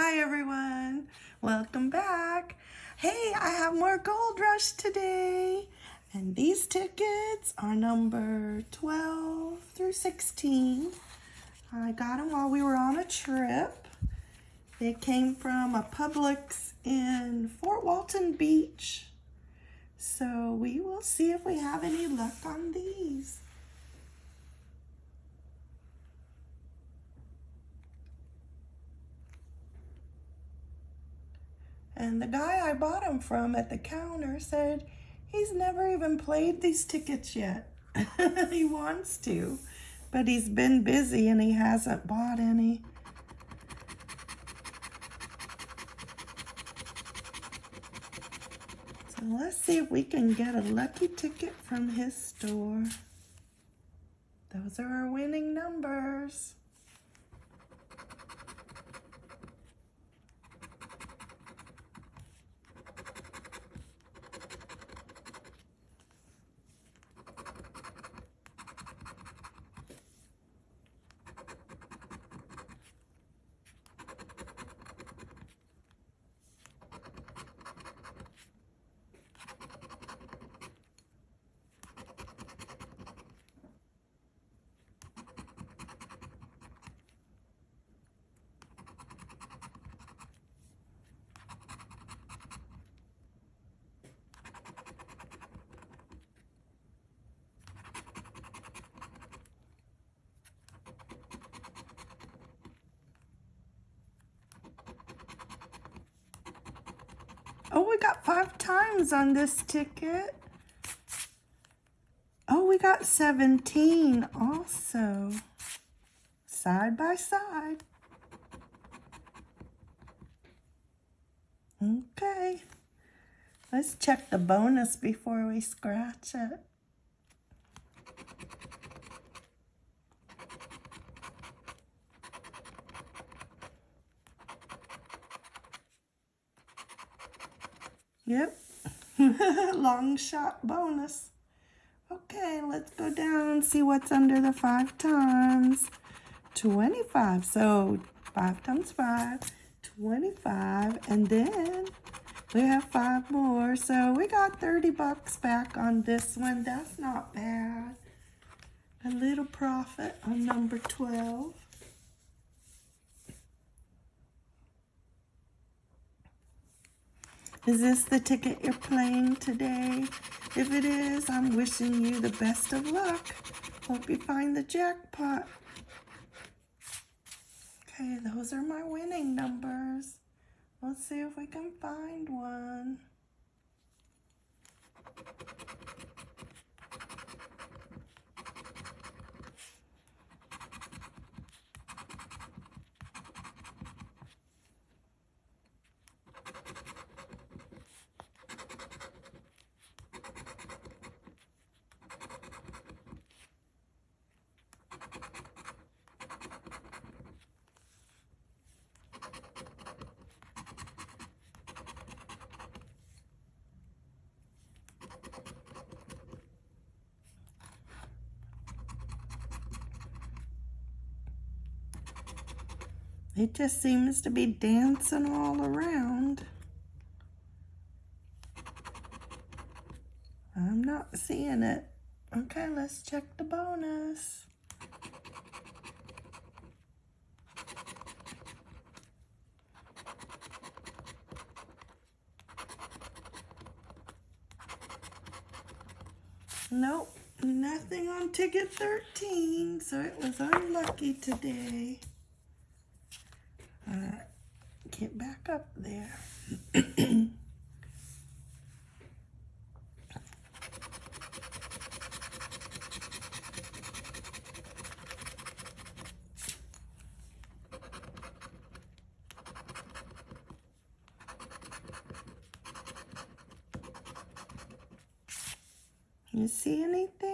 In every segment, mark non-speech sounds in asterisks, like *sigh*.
Hi everyone, welcome back. Hey, I have more Gold Rush today. And these tickets are number 12 through 16. I got them while we were on a trip. They came from a Publix in Fort Walton Beach. So we will see if we have any luck on these. And the guy I bought them from at the counter said he's never even played these tickets yet. *laughs* he wants to, but he's been busy and he hasn't bought any. So let's see if we can get a lucky ticket from his store. Those are our winning numbers. Oh, we got five times on this ticket. Oh, we got 17 also. Side by side. Okay. Let's check the bonus before we scratch it. Yep. *laughs* Long shot bonus. Okay, let's go down and see what's under the five times. 25. So 5 times 5, 25. And then we have five more. So we got 30 bucks back on this one. That's not bad. A little profit on number 12. Is this the ticket you're playing today? If it is, I'm wishing you the best of luck. Hope you find the jackpot. Okay, those are my winning numbers. Let's see if we can find one. It just seems to be dancing all around. I'm not seeing it. Okay, let's check the bonus. Nope, nothing on ticket 13, so it was unlucky today uh, get up there. you see anything?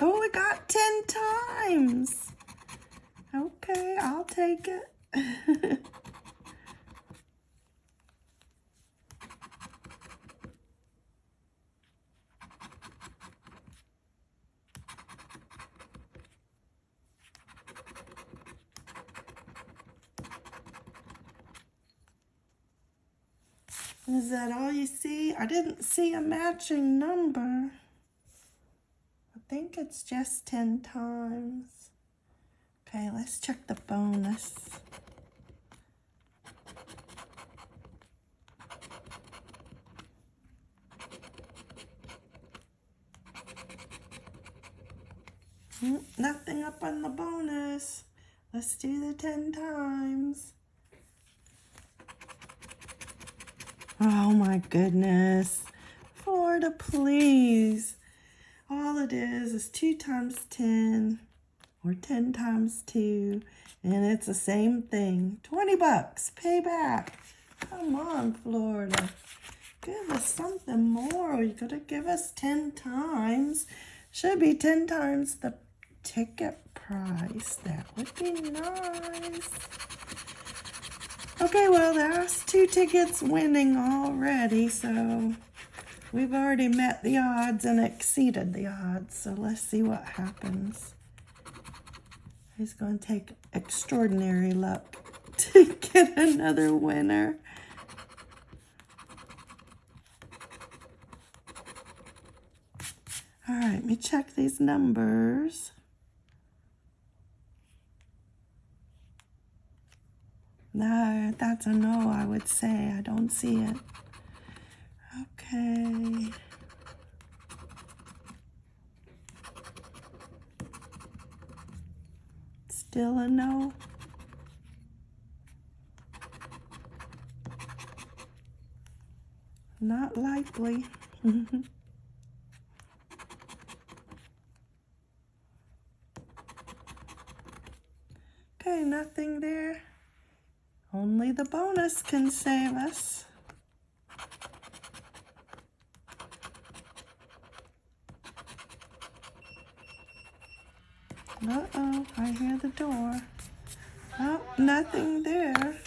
Oh, it got 10 times. Okay, I'll take it. *laughs* Is that all you see? I didn't see a matching number. Think it's just 10 times. Okay, let's check the bonus. Mm, nothing up on the bonus. Let's do the 10 times. Oh my goodness. Florida, please. All it is is 2 times 10 or 10 times 2 and it's the same thing. 20 bucks. payback. Come on, Florida. Give us something more. You gotta give us 10 times. Should be 10 times the ticket price. That would be nice. Okay, well, there's two tickets winning already, so we've already met the odds and exceeded the odds. So let's see what happens. He's going to take extraordinary luck *laughs* to get another winner. All right, let me check these numbers. No, that's a no, I would say. I don't see it. Okay. Still a no. Not likely. *laughs* okay, nothing there. Only the bonus can save us. I hear the door. Oh, nothing there.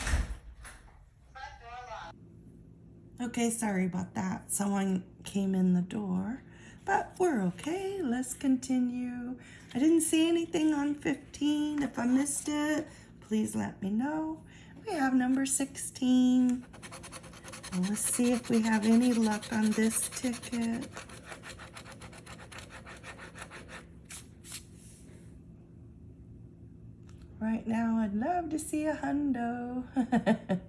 Okay, sorry about that. Someone came in the door, but we're okay. Let's continue. I didn't see anything on 15. If I missed it, please let me know. We have number 16. Well, let's see if we have any luck on this ticket. Right now, I'd love to see a hundo. *laughs*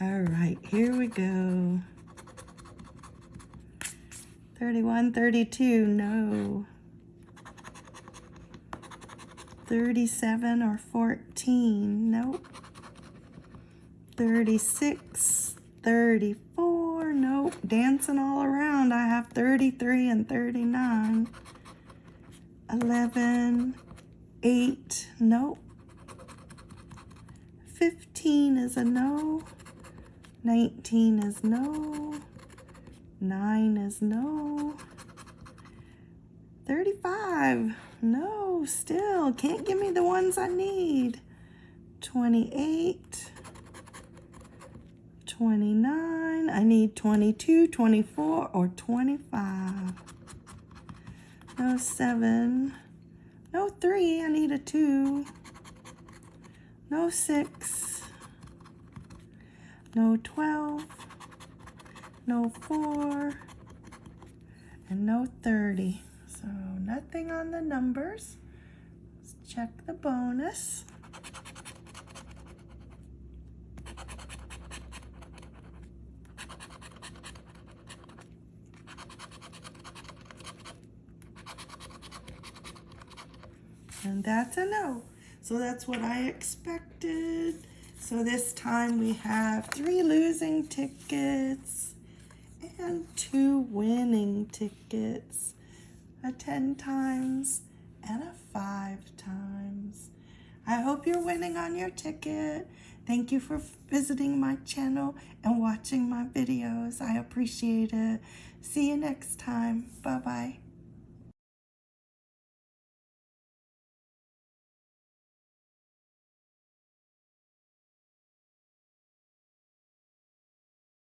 All right, here we go. 31, 32, no. 37 or 14, nope. 36, 34, nope, dancing all around. I have 33 and 39. 11, 8, nope. 15 is a no. 19 is no. 9 is no. 35, no, still. Can't give me the ones I need. 28. 29. I need 22, 24, or 25. No 7. No 3. I need a 2. No 6. No 12. No 4. And no 30. So nothing on the numbers. Let's check the bonus. And that's a no. So that's what I expected. So this time we have three losing tickets and two winning tickets. A 10 times and a 5 times. I hope you're winning on your ticket. Thank you for visiting my channel and watching my videos. I appreciate it. See you next time. Bye-bye.